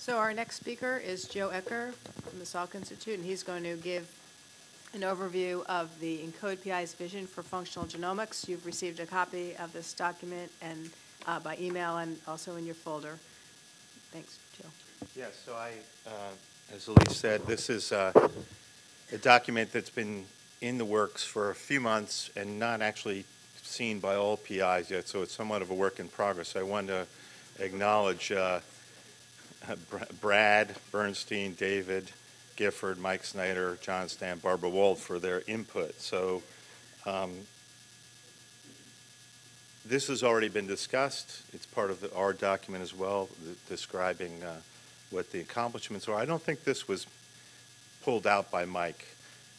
So our next speaker is Joe Ecker from the Salk Institute, and he's going to give an overview of the ENCODE PI's vision for functional genomics. You've received a copy of this document and uh, by email and also in your folder. Thanks, Joe. Yes, so I, uh, as Elise said, this is uh, a document that's been in the works for a few months and not actually seen by all PIs yet, so it's somewhat of a work in progress. I want to acknowledge uh, Brad Bernstein, David Gifford, Mike Snyder, John Stam, Barbara Wold for their input. So um, this has already been discussed. It's part of the, our document as well, describing uh, what the accomplishments are. I don't think this was pulled out by Mike.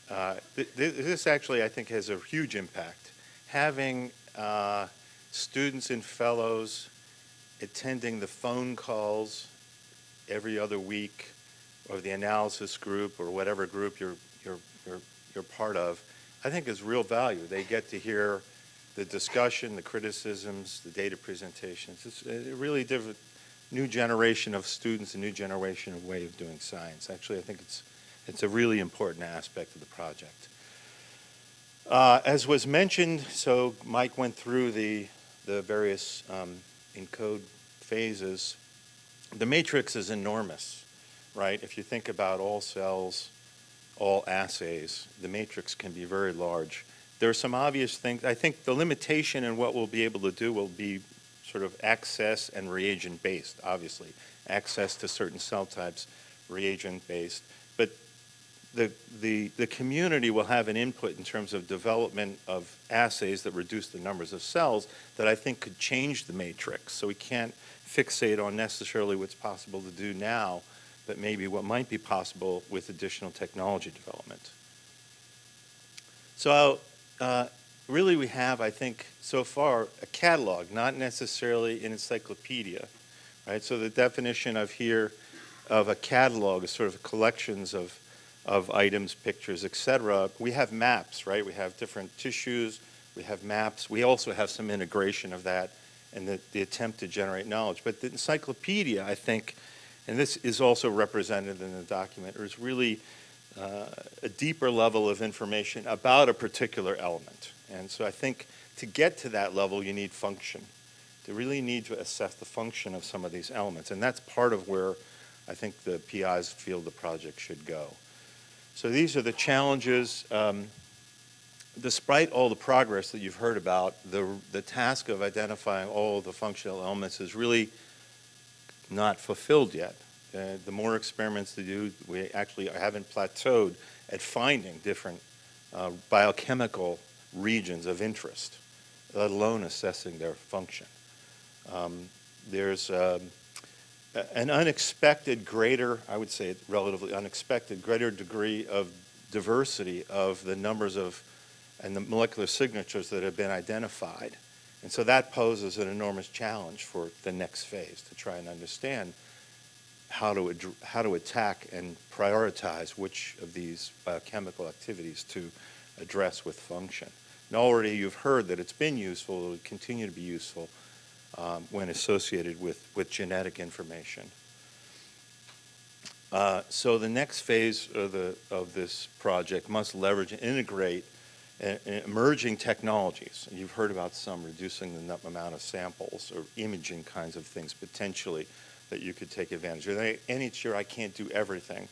Uh, th- this actually, I think, has a huge impact. Having uh, students and fellows attending the phone calls every other week, or the analysis group, or whatever group you're you're you're you're part of, I think is real value. They get to hear the discussion, the criticisms, the data presentations. It's a really different, new generation of students, a new generation of way of doing science. Actually, I think it's it's a really important aspect of the project. Uh, as was mentioned, so Mike went through the the various um, ENCODE phases. The matrix is enormous, right? If you think about all cells, all assays, the matrix can be very large. There are some obvious things. I think the limitation in what we'll be able to do will be sort of access and reagent based, obviously. Access to certain cell types, reagent based. The, the, the community will have an input in terms of development of assays that reduce the numbers of cells that I think could change the matrix. So we can't fixate on necessarily what's possible to do now, but maybe what might be possible with additional technology development. So uh, really we have, I think, so far, a catalog, not necessarily an encyclopedia, right? So the definition of here of a catalog is sort of collections of, of items, pictures, et cetera. We have maps, right? We have different tissues, we have maps. We also have some integration of that and the, the attempt to generate knowledge. But the encyclopedia, I think, and this is also represented in the document, is really uh, a deeper level of information about a particular element. And so I think to get to that level, you need function. You really need to assess the function of some of these elements. And that's part of where I think the PIs feel the project should go. So these are the challenges. Um, despite all the progress that you've heard about, the, the task of identifying all the functional elements is really not fulfilled yet. Uh, the more experiments to do, we actually haven't plateaued at finding different uh, biochemical regions of interest, let alone assessing their function. Um, there's um, an unexpected greater, I would say relatively unexpected, greater degree of diversity of the numbers of and the molecular signatures that have been identified. And so that poses an enormous challenge for the next phase to try and understand how to, how to attack and prioritize which of these biochemical activities to address with function. And already you've heard that it's been useful, it will continue to be useful um, when associated with, with genetic information. Uh, so the next phase of, the, of this project must leverage and integrate emerging technologies. You've heard about some reducing the amount of samples or imaging kinds of things potentially that you could take advantage of. And each year I can't do everything,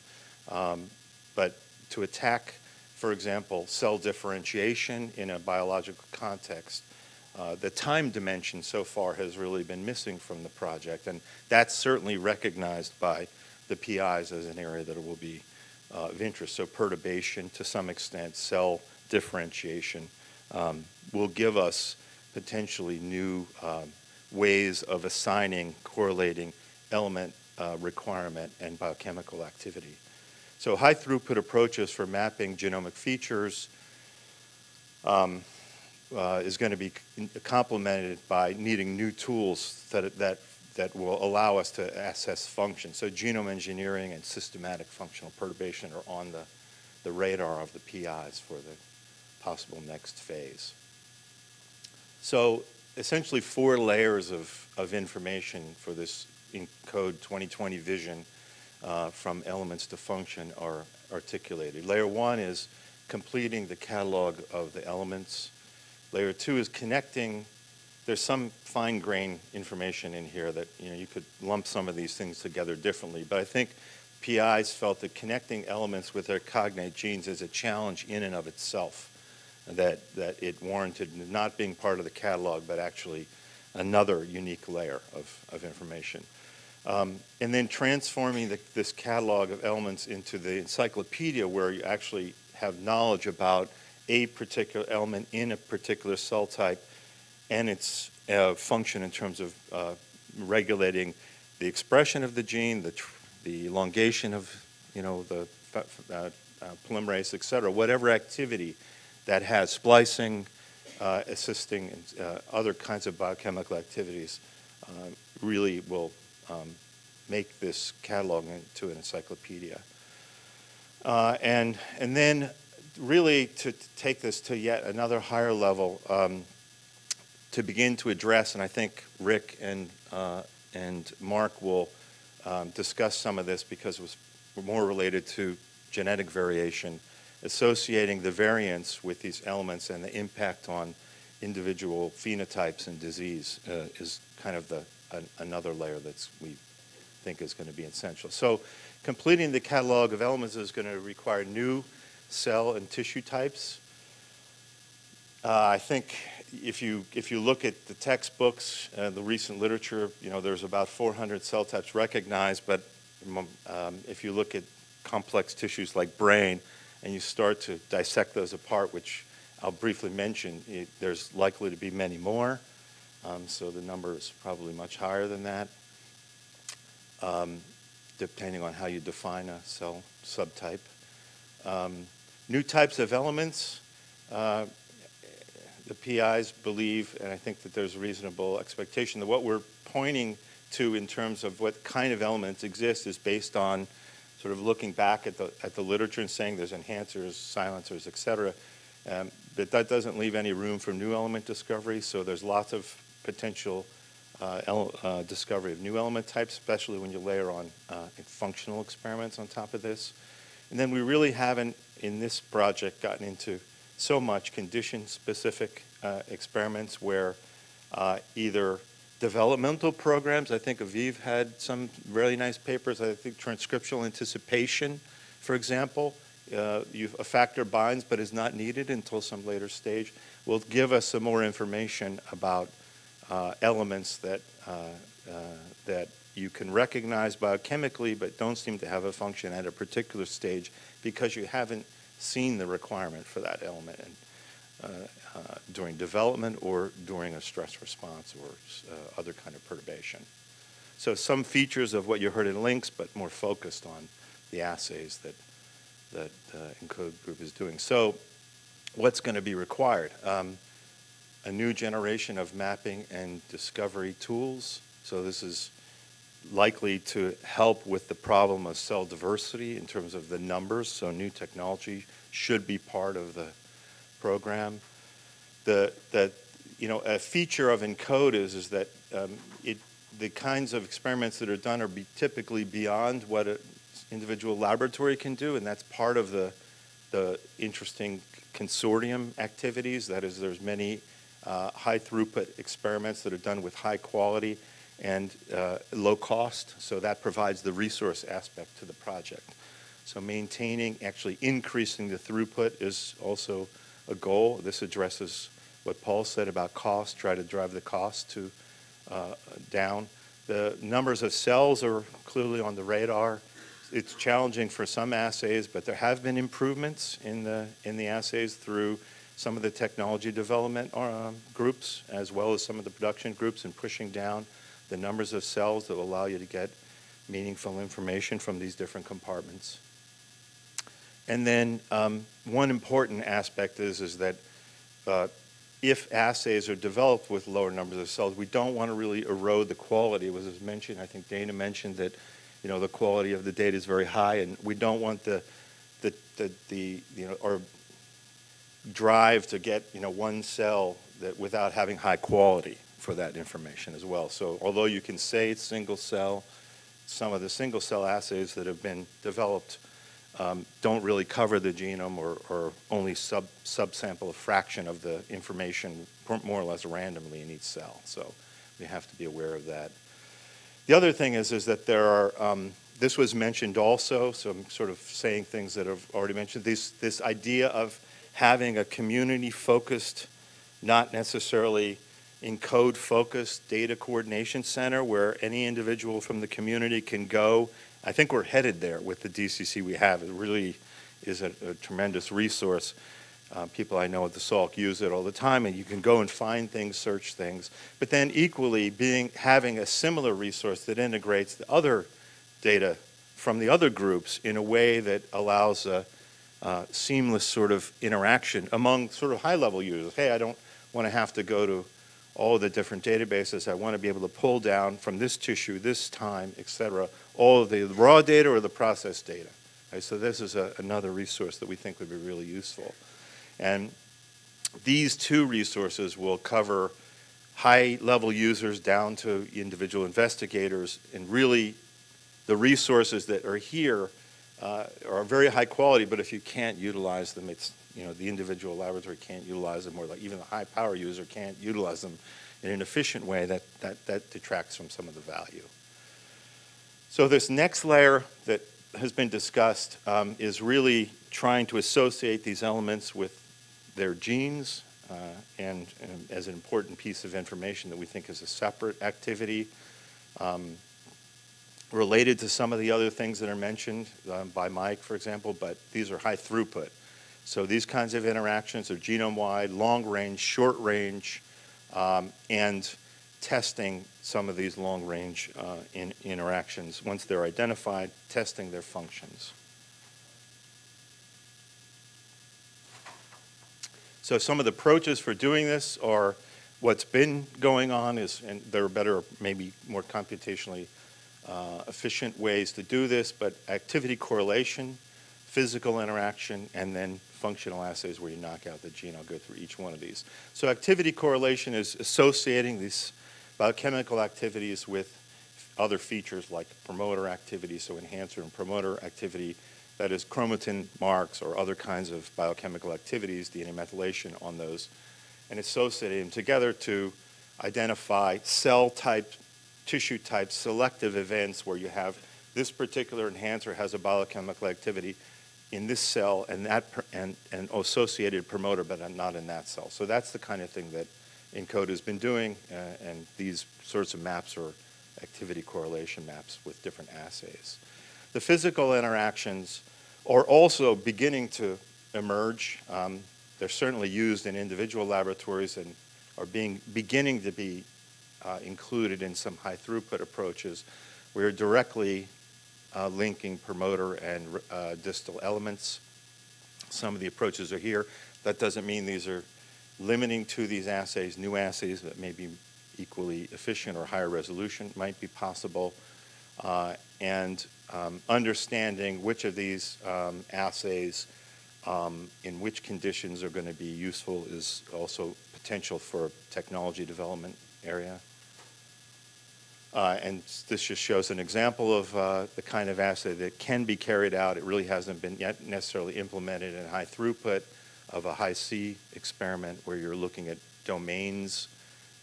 um, but to attack, for example, cell differentiation in a biological context, uh, the time dimension so far has really been missing from the project, and that's certainly recognized by the PIs as an area that will be uh, of interest. So perturbation, to some extent, cell differentiation um, will give us potentially new um, ways of assigning, correlating element uh, requirement and biochemical activity. So high throughput approaches for mapping genomic features um, uh, is going to be complemented by needing new tools that, that, that will allow us to assess function. So genome engineering and systematic functional perturbation are on the, the radar of the PIs for the possible next phase. So essentially four layers of, of information for this ENCODE 2020 vision uh, from elements to function are articulated. Layer one is completing the catalog of the elements. Layer two is connecting, there's some fine grain information in here that, you know, you could lump some of these things together differently, but I think PIs felt that connecting elements with their cognate genes is a challenge in and of itself, that, that it warranted not being part of the catalog, but actually another unique layer of, of information. Um, and then transforming the, this catalog of elements into the encyclopedia where you actually have knowledge about a particular element in a particular cell type and its uh, function in terms of uh, regulating the expression of the gene, the, the elongation of, you know, the uh, uh, polymerase, et cetera, whatever activity that has splicing, uh, assisting, and uh, other kinds of biochemical activities really will um, make this catalog into an encyclopedia. And, and then really to take this to yet another higher level, um, to begin to address, and I think Rick and, uh, and Mark will um, discuss some of this because it was more related to genetic variation, associating the variance with these elements and the impact on individual phenotypes and disease uh, is kind of the, an, another layer that we think is going to be essential. So completing the catalog of elements is going to require new cell and tissue types. Uh, I think if you, if you look at the textbooks, and the recent literature, you know, there's about 400 cell types recognized, but um, if you look at complex tissues like brain and you start to dissect those apart, which I'll briefly mention, it, there's likely to be many more. Um, so the number is probably much higher than that, um, depending on how you define a cell subtype. Um, new types of elements. Uh, the PIs believe, and I think that there's a reasonable expectation, that what we're pointing to in terms of what kind of elements exist is based on sort of looking back at the, at the literature and saying there's enhancers, silencers, et cetera. Um, but that doesn't leave any room for new element discovery, so there's lots of potential uh, uh, discovery of new element types, especially when you layer on uh, functional experiments on top of this. And then we really haven't, in this project, gotten into so much condition-specific uh, experiments where uh, either developmental programs, I think Aviv had some really nice papers, I think transcriptional anticipation, for example, uh, a factor binds but is not needed until some later stage, will give us some more information about uh, elements that, uh, uh, that you can recognize biochemically but don't seem to have a function at a particular stage because you haven't seen the requirement for that element uh, uh, during development or during a stress response or uh, other kind of perturbation. So some features of what you heard in links, but more focused on the assays that that uh, ENCODE group is doing. So what's going to be required? Um, a new generation of mapping and discovery tools. So this is likely to help with the problem of cell diversity in terms of the numbers. So new technology should be part of the program. The, the you know, a feature of ENCODE is, is that um, it, the kinds of experiments that are done are be typically beyond what an individual laboratory can do, and that's part of the, the interesting consortium activities. That is, there's many uh, high throughput experiments that are done with high quality and uh, low cost, so that provides the resource aspect to the project. So maintaining, actually increasing the throughput is also a goal. This addresses what Paul said about cost, try to drive the cost to uh, down. The numbers of cells are clearly on the radar. It's challenging for some assays, but there have been improvements in the, in the assays through some of the technology development um, groups, as well as some of the production groups, in pushing down the numbers of cells that will allow you to get meaningful information from these different compartments. And then um, one important aspect is, is that uh, if assays are developed with lower numbers of cells, we don't want to really erode the quality. It was mentioned, I think Dana mentioned that, you know, the quality of the data is very high, and we don't want the, the, the, the you know, or drive to get, you know, one cell that without having high quality for that information as well. So although you can say it's single cell, some of the single-cell assays that have been developed um, don't really cover the genome or, or only sub, subsample a fraction of the information more or less randomly in each cell. So we have to be aware of that. The other thing is, is that there are, um, this was mentioned also, so I'm sort of saying things that I've already mentioned, this, this idea of having a community-focused, not necessarily ENCODE-focused data coordination center where any individual from the community can go. I think we're headed there with the DCC we have. It really is a, a tremendous resource. Uh, people I know at the Salk use it all the time, and you can go and find things, search things. But then equally, being having a similar resource that integrates the other data from the other groups in a way that allows a, a seamless sort of interaction among sort of high-level users. Hey, I don't want to have to go to all the different databases. I want to be able to pull down from this tissue, this time, et cetera, all of the raw data or the processed data. Right, so this is a, another resource that we think would be really useful. And these two resources will cover high-level users down to individual investigators, and really the resources that are here uh, are very high quality, but if you can't utilize them, it's, you know, the individual laboratory can't utilize them, or like even the high-power user can't utilize them in an efficient way, that, that, that detracts from some of the value. So this next layer that has been discussed um, is really trying to associate these elements with their genes uh, and, and, as an important piece of information that we think is a separate activity um, related to some of the other things that are mentioned um, by Mike, for example, but these are high throughput. So these kinds of interactions are genome-wide, long-range, short-range, um, and testing some of these long-range uh, in interactions. Once they're identified, testing their functions. So some of the approaches for doing this are what's been going on is, and there are better, maybe more computationally uh, efficient ways to do this, but activity correlation, physical interaction, and then functional assays where you knock out the gene. I'll go through each one of these. So activity correlation is associating these biochemical activities with other features like promoter activity, so enhancer and promoter activity, that is chromatin marks or other kinds of biochemical activities, DNA methylation on those, and associating them together to identify cell type, tissue type selective events where you have this particular enhancer has a biochemical activity in this cell and that and, associated promoter, but not in that cell. So that's the kind of thing that ENCODE has been doing, uh, and these sorts of maps are activity correlation maps with different assays. The physical interactions are also beginning to emerge. Um, they're certainly used in individual laboratories and are being beginning to be uh, included in some high throughput approaches. We're directly uh, linking promoter and uh, distal elements. Some of the approaches are here. That doesn't mean these are limiting to these assays, new assays that may be equally efficient or higher resolution might be possible, uh, and um, understanding which of these um, assays um, in which conditions are going to be useful is also potential for technology development area. Uh, and this just shows an example of uh, the kind of assay that can be carried out. It really hasn't been yet necessarily implemented in high throughput, of a Hi-C experiment where you're looking at domains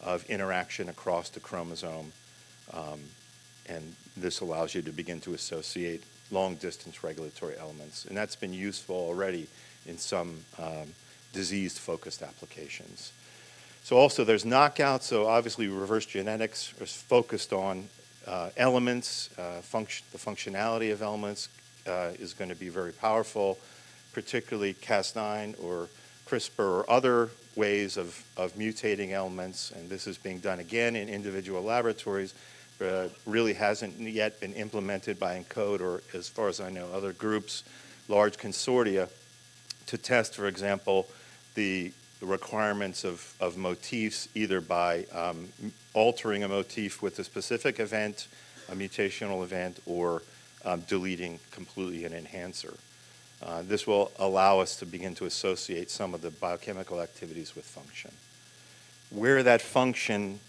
of interaction across the chromosome. Um, and this allows you to begin to associate long-distance regulatory elements. And that's been useful already in some um, disease-focused applications. So also there's knockout, so obviously reverse genetics is focused on uh, elements, uh, function, the functionality of elements uh, is going to be very powerful particularly Cas9 or CRISPR or other ways of, of mutating elements, and this is being done again in individual laboratories, but really hasn't yet been implemented by ENCODE or, as far as I know, other groups, large consortia, to test, for example, the requirements of, of motifs either by um, altering a motif with a specific event, a mutational event, or um, deleting completely an enhancer. Uh, this will allow us to begin to associate some of the biochemical activities with function. Where that function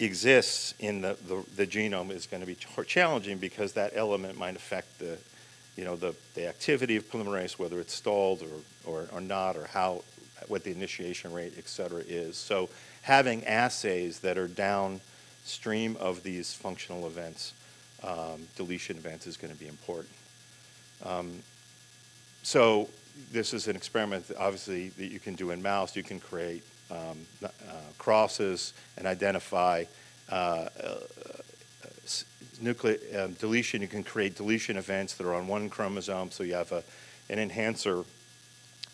exists in the, the, the genome is going to be challenging because that element might affect the, you know, the, the activity of polymerase, whether it's stalled or, or, or not, or how, what the initiation rate, et cetera, is. So having assays that are downstream of these functional events, um, deletion events, is going to be important. Um, so this is an experiment, that obviously, that you can do in mouse. You can create um, uh, crosses and identify uh, uh, nuclear um, deletion. You can create deletion events that are on one chromosome, so you have a, an enhancer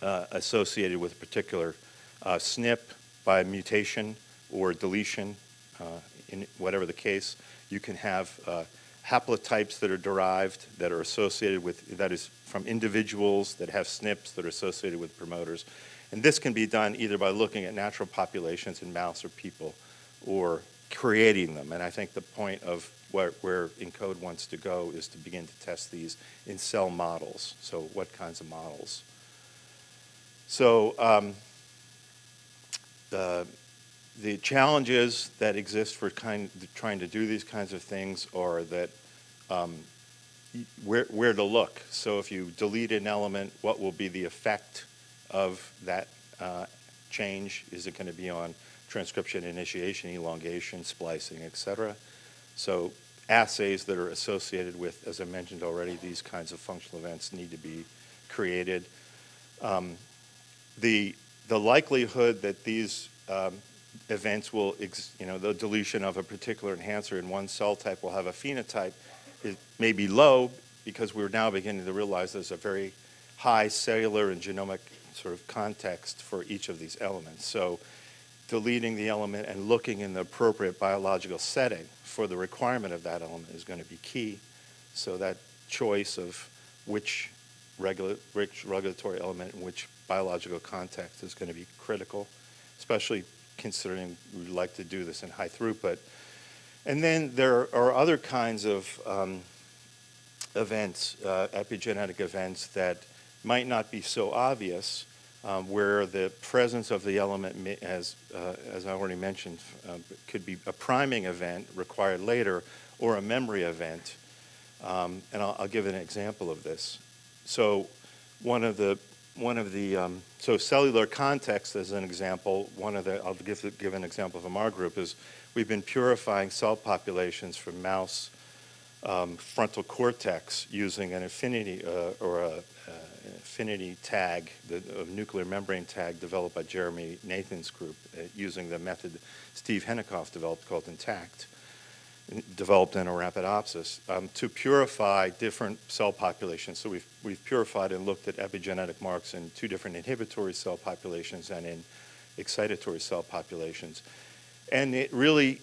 uh, associated with a particular uh, SNP by mutation or deletion, uh, in whatever the case. You can have uh, haplotypes that are derived that are associated with, that is from individuals that have SNPs that are associated with promoters. And this can be done either by looking at natural populations in mouse or people or creating them. And I think the point of where, where ENCODE wants to go is to begin to test these in cell models. So what kinds of models? So um, the, the challenges that exist for kind, trying to do these kinds of things are that um, where, where to look. So if you delete an element, what will be the effect of that uh, change? Is it going to be on transcription, initiation, elongation, splicing, et cetera? So assays that are associated with, as I mentioned already, these kinds of functional events need to be created. Um, the, the likelihood that these um, events will, you know, the deletion of a particular enhancer in one cell type will have a phenotype may be low because we're now beginning to realize there's a very high cellular and genomic sort of context for each of these elements. So deleting the element and looking in the appropriate biological setting for the requirement of that element is going to be key. So that choice of which, regula- which regulatory element in which biological context is going to be critical, especially considering we'd like to do this in high throughput. And then there are other kinds of um, events, uh, epigenetic events that might not be so obvious, um, where the presence of the element, as, uh, as I already mentioned, uh, could be a priming event required later or a memory event. Um, and I'll, I'll give an example of this. So one of the one of the um, so cellular context as an example one of the i'll give, give an example from our group is we've been purifying cell populations from mouse um, frontal cortex using an affinity uh, or a, uh, affinity tag the a nuclear membrane tag developed by jeremy Nathans' group uh, using the method steve henikoff developed called intact developed in Arabidopsis um, to purify different cell populations. So we've, we've purified and looked at epigenetic marks in two different inhibitory cell populations and in excitatory cell populations. And it really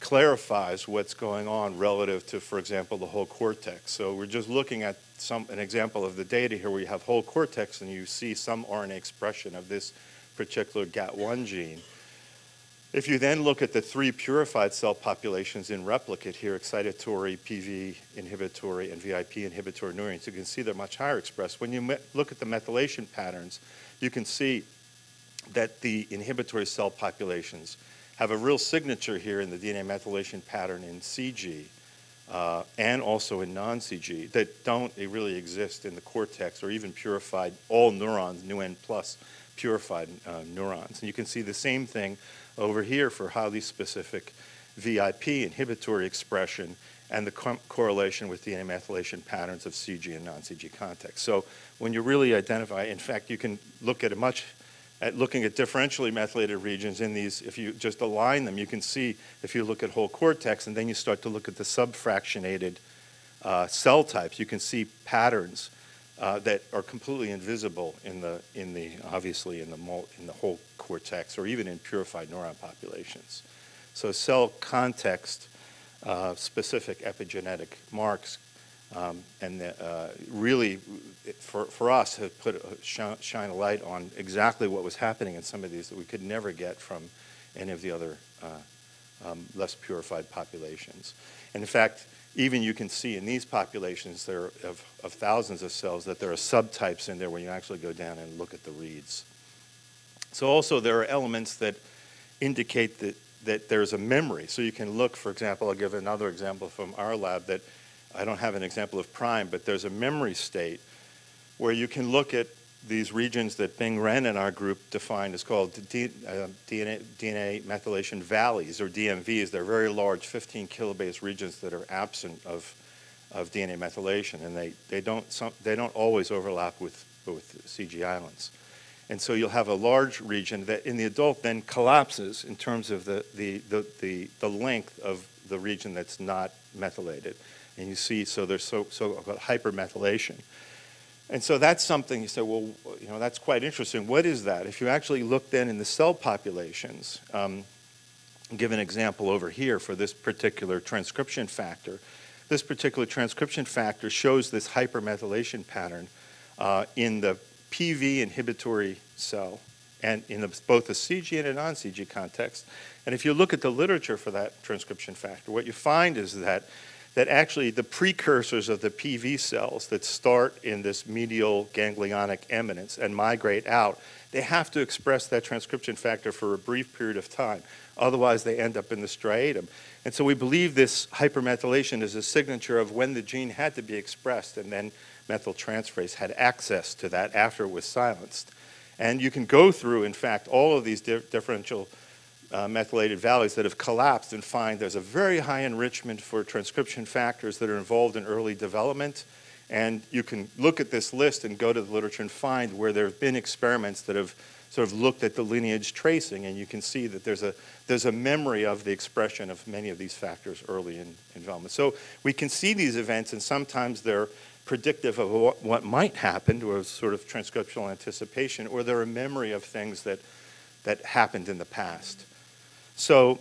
clarifies what's going on relative to, for example, the whole cortex. So we're just looking at some, an example of the data here where you have whole cortex and you see some RNA expression of this particular GAT1 gene. If you then look at the three purified cell populations in replicate here, excitatory, PV inhibitory, and VIP inhibitory neurons, you can see they're much higher expressed. When you look at the methylation patterns, you can see that the inhibitory cell populations have a real signature here in the DNA methylation pattern in CG uh, and also in non-CG that don't really exist in the cortex or even purified, all neurons, NeuN plus purified uh, neurons. And you can see the same thing over here for highly specific VIP inhibitory expression and the co- correlation with DNA methylation patterns of CG and non-CG context. So when you really identify, in fact, you can look at a much, at looking at differentially methylated regions in these, if you just align them, you can see if you look at whole cortex and then you start to look at the subfractionated uh, cell types, you can see patterns uh, that are completely invisible in the, in the obviously in the, mul- in the whole cortex or even in purified neuron populations. So cell context uh, specific epigenetic marks um, and the, uh, really for, for us have put a, shine, shine a light on exactly what was happening in some of these that we could never get from any of the other uh, um, less purified populations. And in fact, even you can see in these populations there of, of thousands of cells that there are subtypes in there when you actually go down and look at the reads. So also there are elements that indicate that that there's a memory. So you can look, for example, I'll give another example from our lab that I don't have an example of prime, but there's a memory state where you can look at these regions that Bing Ren and our group defined as called D, uh, DNA, DNA methylation valleys, or DMVs. They're very large, 15 kilobase regions that are absent of, of DNA methylation, and they, they, don't, some, they don't always overlap with, with CG islands. And so you'll have a large region that in the adult then collapses in terms of the, the, the, the, the length of the region that's not methylated. And you see, so there's so, so-called hypermethylation. And so that's something you say, well, you know, that's quite interesting. What is that? If you actually look then in the cell populations, um, give an example over here for this particular transcription factor. This particular transcription factor shows this hypermethylation pattern uh, in the PV inhibitory cell and in the, both the CG and a non-CG context. And if you look at the literature for that transcription factor, what you find is that that actually the precursors of the PV cells that start in this medial ganglionic eminence and migrate out, they have to express that transcription factor for a brief period of time. Otherwise, they end up in the striatum. And so we believe this hypermethylation is a signature of when the gene had to be expressed and then methyltransferase had access to that after it was silenced. And you can go through, in fact, all of these di differential uh, methylated valleys that have collapsed and find there's a very high enrichment for transcription factors that are involved in early development. And you can look at this list and go to the literature and find where there have been experiments that have sort of looked at the lineage tracing, and you can see that there's a, there's a memory of the expression of many of these factors early in, in development. So we can see these events, and sometimes they're predictive of what, what might happen, or sort of transcriptional anticipation, or they're a memory of things that, that happened in the past. So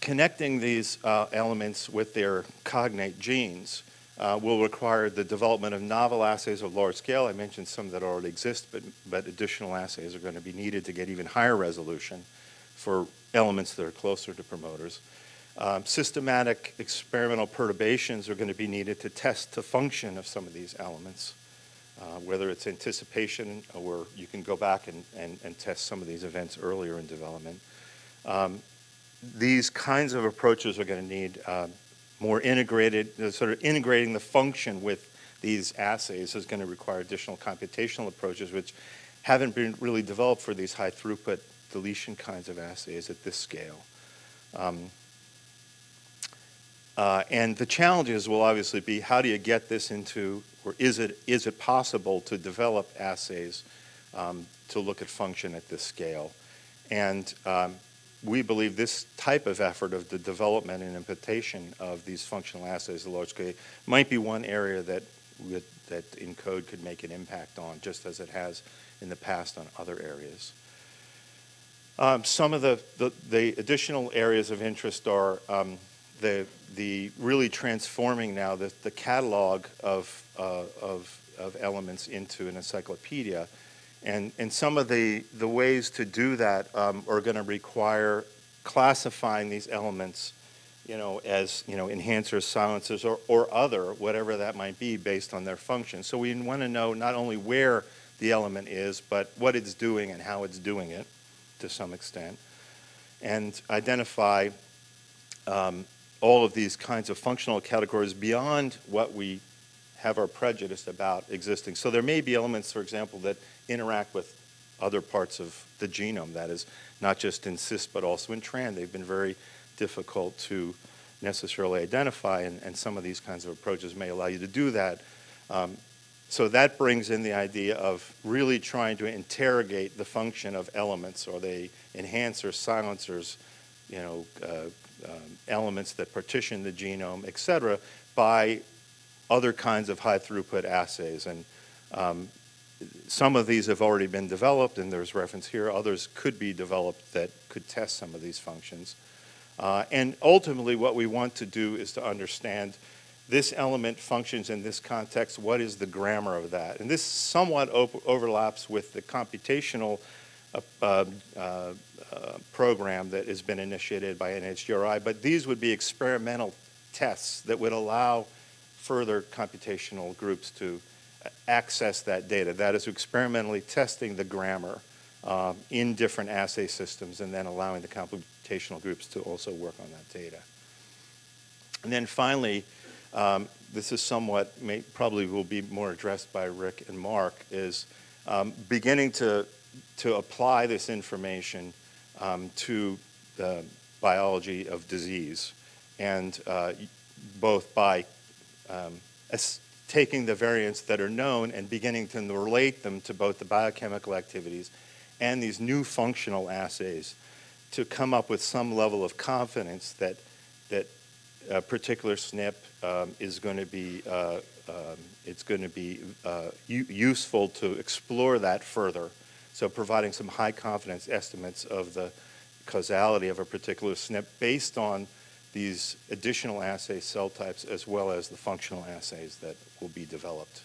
connecting these uh, elements with their cognate genes uh, will require the development of novel assays of large scale. I mentioned some that already exist, but, but additional assays are going to be needed to get even higher resolution for elements that are closer to promoters. Um, systematic experimental perturbations are going to be needed to test the function of some of these elements, uh, whether it's anticipation or you can go back and, and, and test some of these events earlier in development. Um, these kinds of approaches are going to need uh, more integrated, sort of integrating the function with these assays is going to require additional computational approaches, which haven't been really developed for these high throughput deletion kinds of assays at this scale. Um, uh, and the challenges will obviously be how do you get this into, or is it, is it possible to develop assays um, to look at function at this scale? And um, we believe this type of effort of the development and implementation of these functional assays at large scale might be one area that, that ENCODE could make an impact on, just as it has in the past on other areas. Um, some of the, the, the, additional areas of interest are um, the, the really transforming now the, the catalog of, uh, of, of elements into an encyclopedia and, and some of the, the ways to do that um, are going to require classifying these elements, you know, as, you know, enhancers, silencers, or, or other, whatever that might be based on their function. So we want to know not only where the element is, but what it's doing and how it's doing it to some extent. And identify um, all of these kinds of functional categories beyond what we have our prejudice about existing. So there may be elements, for example, that interact with other parts of the genome, that is, not just in cis but also in tran. They've been very difficult to necessarily identify, and, and some of these kinds of approaches may allow you to do that. Um, so that brings in the idea of really trying to interrogate the function of elements. Are they enhancers, silencers, you know, uh, um, elements that partition the genome, et cetera, by other kinds of high throughput assays. And um, some of these have already been developed, and there's reference here. Others could be developed that could test some of these functions. Uh, and ultimately, what we want to do is to understand this element functions in this context. What is the grammar of that? And this somewhat overlaps with the computational uh, uh, uh, program that has been initiated by NHGRI, but these would be experimental tests that would allow further computational groups to access that data. That is experimentally testing the grammar um, in different assay systems and then allowing the computational groups to also work on that data. And then finally, um, this is somewhat, may, probably will be more addressed by Rick and Mark, is um, beginning to, to apply this information um, to the biology of disease. And uh, both by um, taking the variants that are known and beginning to relate them to both the biochemical activities and these new functional assays to come up with some level of confidence that, that a particular SNP um, is going to be, uh, um, it's going to be uh, useful to explore that further. So providing some high confidence estimates of the causality of a particular SNP based on these additional assay cell types as well as the functional assays that will be developed.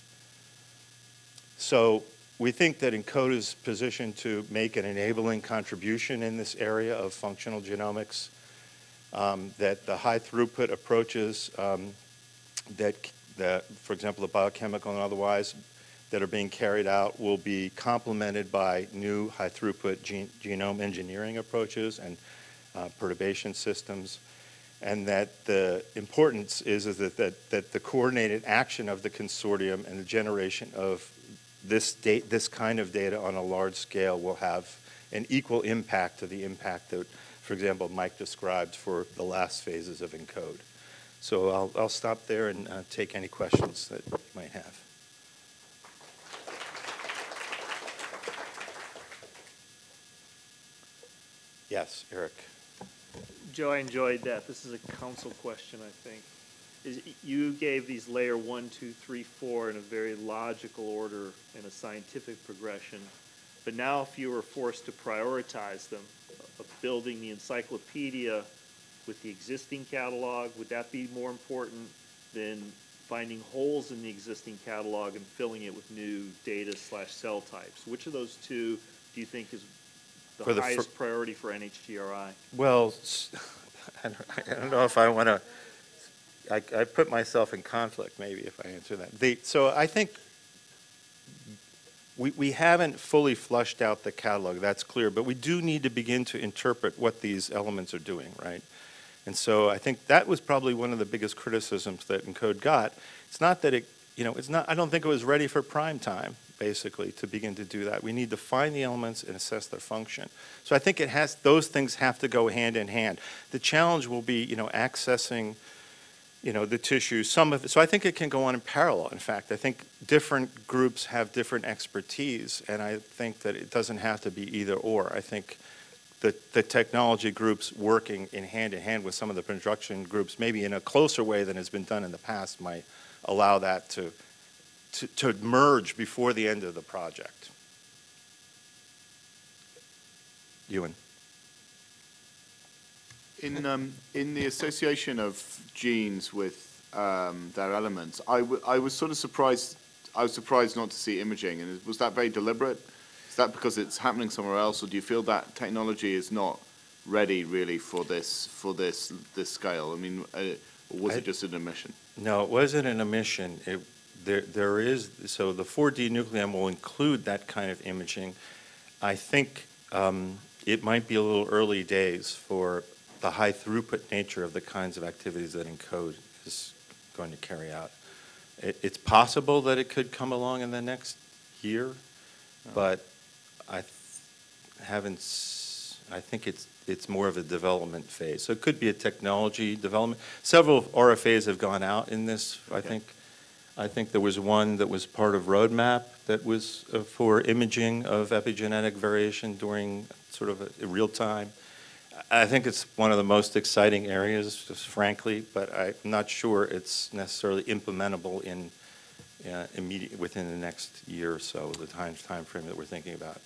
So we think that ENCODE is positioned to make an enabling contribution in this area of functional genomics, um, that the high throughput approaches um, that, that, for example, the biochemical and otherwise, that are being carried out will be complemented by new high throughput gene, genome engineering approaches and uh, perturbation systems and that the importance is, is that, that, that the coordinated action of the consortium and the generation of this, date, this kind of data on a large scale will have an equal impact to the impact that, for example, Mike described for the last phases of ENCODE. So I'll, I'll stop there and uh, take any questions that you might have. Yes, Eric. Joe, I enjoyed that. This is a council question, I think. Is, you gave these layer one, two, three, four in a very logical order and a scientific progression. But now if you were forced to prioritize them, of building the encyclopedia with the existing catalog, would that be more important than finding holes in the existing catalog and filling it with new data slash cell types? Which of those two do you think is For the the fir- highest priority for NHGRI? Well, I don't, I don't know if I want to, I, I put myself in conflict maybe if I answer that. The, so I think we, we haven't fully flushed out the catalog, that's clear, but we do need to begin to interpret what these elements are doing, right? And so I think that was probably one of the biggest criticisms that ENCODE got. It's not that it, you know, it's not, I don't think it was ready for prime time, basically, to begin to do that. We need to find the elements and assess their function. So I think it has, those things have to go hand in hand. The challenge will be, you know, accessing, you know, the tissue, some of it, so I think it can go on in parallel. In fact, I think different groups have different expertise, and I think that it doesn't have to be either or. I think the, the technology groups working in hand in hand with some of the production groups, maybe in a closer way than has been done in the past, might allow that to, to, to merge before the end of the project. Ewan? In, um, in the association of genes with um, their elements, I, w- I was sort of surprised. I was surprised not to see imaging, and was that very deliberate? Is that because it's happening somewhere else, or do you feel that technology is not ready really for this for this this scale? I mean, uh, or was I- it just an omission? No, it wasn't an omission. It, there, there is, so the 4D nucleome will include that kind of imaging. I think um, it might be a little early days for the high throughput nature of the kinds of activities that ENCODE is going to carry out. It, it's possible that it could come along in the next year, but I haven't, s- I think it's, it's more of a development phase. So it could be a technology development. Several RFAs have gone out in this, I think. I think there was one that was part of Roadmap that was uh, for imaging of epigenetic variation during sort of a, a real time. I think it's one of the most exciting areas, just frankly, but I'm not sure it's necessarily implementable in uh, immediate, within the next year or so, the time, timeframe that we're thinking about.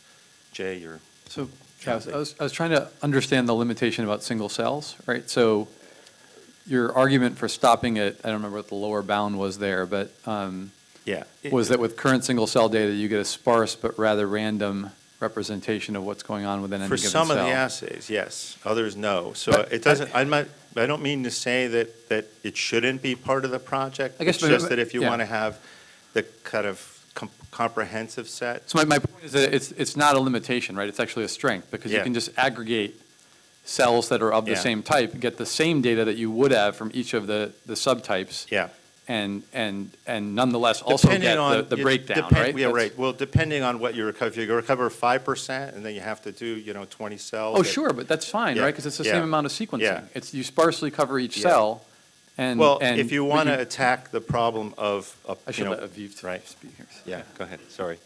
Jay, you're, So, yeah, I was- I was, I was trying to understand the limitation about single cells, right? So your argument for stopping it, I don't remember what the lower bound was there, but um, yeah. was that with current single cell data, you get a sparse but rather random representation of what's going on within any For given some of the assays, yes, others no. So But it doesn't, I'm not, I don't mean to say that, that it shouldn't be part of the project. I guess, It's but- just that if you yeah. want to have the kind of com- comprehensive set, So my, my point is that it's, it's not a limitation, right? It's actually a strength, because you can just aggregate cells that are of the Yeah. same type get the same data that you would have from each of the, the subtypes. Yeah. And, and, and nonetheless also Depending get the, on- the it breakdown, depend- right? Yeah, That's- right. Well, depending on what you recover, if you recover five percent, and then you have to do, you know, twenty cells. Oh, that- sure, but that's fine, Yeah, right? Because it's the yeah, same amount of sequencing. yeah. It's, you sparsely cover each Yeah. cell, and, Well, and if you want to attack the problem of, of, I you should know. let Aviv Right, speak here. yeah, go ahead, sorry.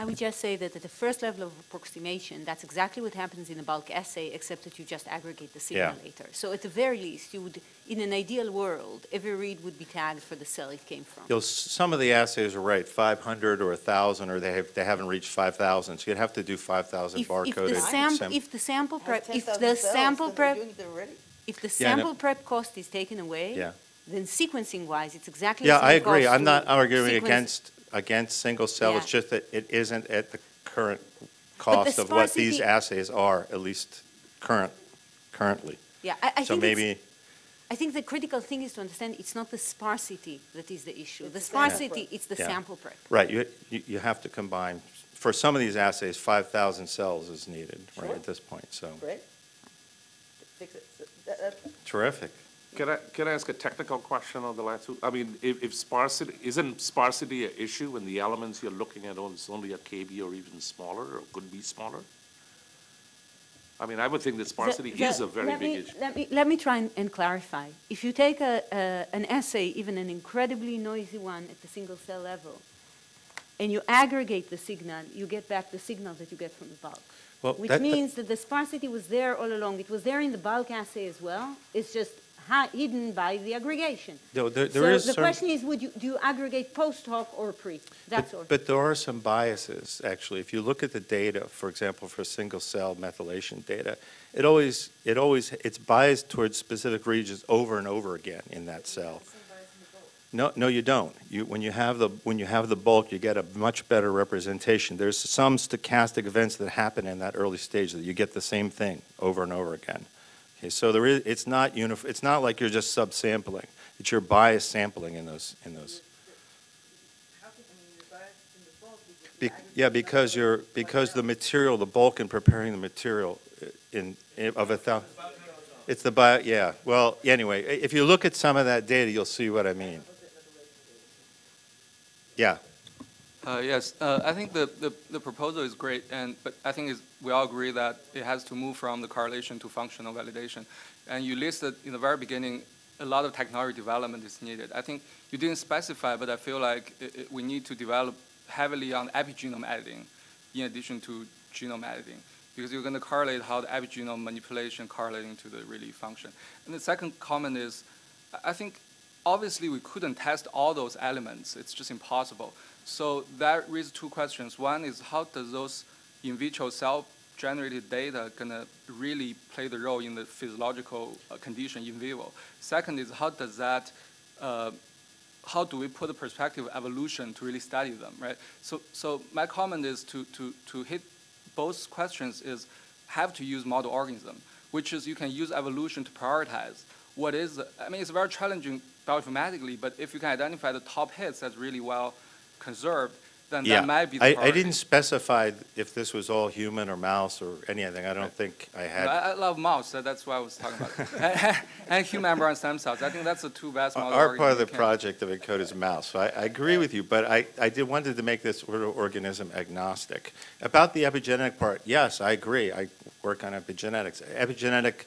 I would just say that at the first level of approximation, that's exactly what happens in a bulk assay, except that you just aggregate the signal Yeah. later. So at the very least, you would, in an ideal world, every read would be tagged for the cell it came from. You'll, some of the assays are right, five hundred or a thousand, or they have, they haven't reached five thousand, so you'd have to do five thousand If, if barcoded. the sample, if the sample prep, Has if the cells, sample prep, doing it already. if the Yeah, I sample prep cost is taken away, Yeah. then sequencing-wise, it's exactly Yeah, the I agree. I'm not arguing sequence- against, against single cell. It's just that it isn't at the current cost of what these assays are, at least current, currently. Yeah, I, I So think maybe, I think the critical thing is to understand it's not the sparsity that is the issue. The the sample sparsity, prep. it's the Yeah. sample prep. right, you, you you have to combine, for some of these assays, 5,000 cells is needed, right, at this point, so, Right? Fix it. That- that- terrific. Can I, can I ask a technical question on the last two? I mean, if, if sparsity, isn't sparsity an issue when the elements you're looking at on is only a KB or even smaller, or could be smaller? I mean, I would think that sparsity The- is a very big me- issue. Let me, let me try and- and clarify. If you take a, a- an assay, even an incredibly noisy one at the single cell level, and you aggregate the signal, you get back the signal that you get from the bulk. Well, Which that- means that the sparsity was there all along. It was there in the bulk assay as well. It's just hi- hidden by the aggregation. No, there- there is So the some- question is, would you, do you aggregate post hoc or pre? That's all. But- But there are some biases, actually. If you look at the data, for example, for single-cell methylation data, it always, it always, it's biased towards specific regions over and over again in that cell. No, no, you don't. You, when you have the, when you have the bulk, you get a much better representation. There's some stochastic events that happen in that early stage that you get the same thing over and over again. Okay, so there is, it's not unif, it's not like you're just subsampling. It's your bias sampling in those, in those. Be- Yeah, because you're, because the material, the bulk in preparing the material uh, in, in- of a thou, it's the bio, yeah, well, anyway, if you look at some of that data, you'll see what I mean. Yeah, Uh, Yes, uh, I think the, the, the proposal is great, and, but I think we all agree that it has to move from the correlation to functional validation. And you listed in the very beginning, a lot of technology development is needed. I think you didn't specify, but I feel like it, it, we need to develop heavily on epigenome editing in addition to genome editing, because you're going to correlate how the epigenome manipulation correlating to the really function. And the second comment is, I think obviously we couldn't test all those elements. It's just impossible. So that raises two questions. One is how does those in vitro cell-generated data gonna really play the role in the physiological uh, condition in vivo? Second is how does that, uh, how do we put a perspective of evolution to really study them, right? So, so my comment is to, to, to hit both questions is have to use model organism, which is you can use evolution to prioritize what is, I mean, it's very challenging bioinformatically, but if you can identify the top hits that's really well conserved, then yeah. that might be the I, priority. I didn't specify if this was all human or mouse or anything. I don't think I No, had. I, I love mouse, so that's why I was talking about and, and human embryonic stem cells. I think that's the two best model Our part of the project of ENCODE is mouse, so I, I agree with you, but I, I did, wanted to make this sort of organism agnostic. About the epigenetic part, yes, I agree, I work on epigenetics. Epigenetic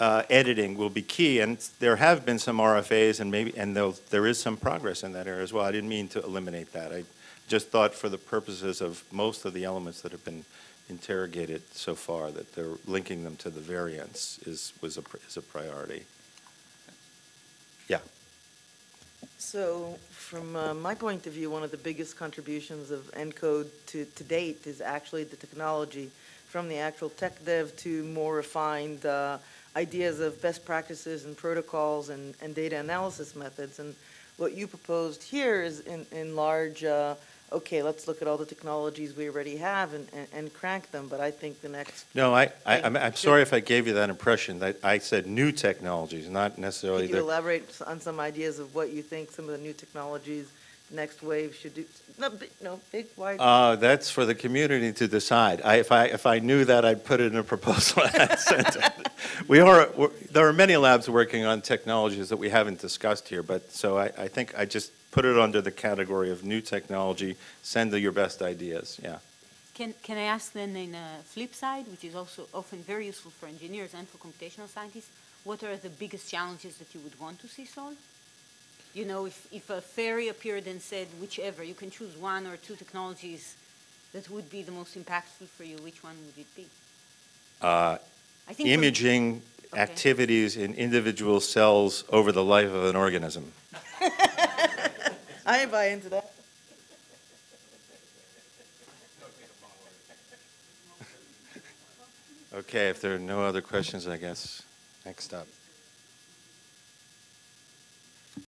uh, editing will be key, and there have been some RFAs, and maybe, and there is some progress in that area as well. I didn't mean to eliminate that. I just thought for the purposes of most of the elements that have been interrogated so far, that they're linking them to the variants is, was a, is a priority. Yeah. So, from uh, my point of view, one of the biggest contributions of ENCODE to, to date is actually the technology, from the actual tech dev to more refined uh, ideas of best practices and protocols and, and data analysis methods. And what you proposed here is in, in large, uh, okay, let's look at all the technologies we already have and, and, and crank them. But I think the next, No, I, I, Thank I'm, I'm sorry if I gave you that impression, that I said new technologies, not necessarily could you the, elaborate on some ideas of what you think some of the new technologies next wave should do, no, big, no, big, wide. Uh, that's for the community to decide. I, if I, if I knew that, I'd put it in a proposal and send it. We are, we're- there are many labs working on technologies that we haven't discussed here, but, so I, I think I just put it under the category of new technology, send your best ideas, yeah. Can, can I ask then in a flip side, which is also often very useful for engineers and for computational scientists, what are the biggest challenges that you would want to see solved? You know, if, if a fairy appeared and said whichever, you can choose one or two technologies that would be the most impactful for you, which one would it be? Uh, I think Imaging Okay. activities in individual cells over the life of an organism. I buy into that. Okay, if there are no other questions, I guess, next up.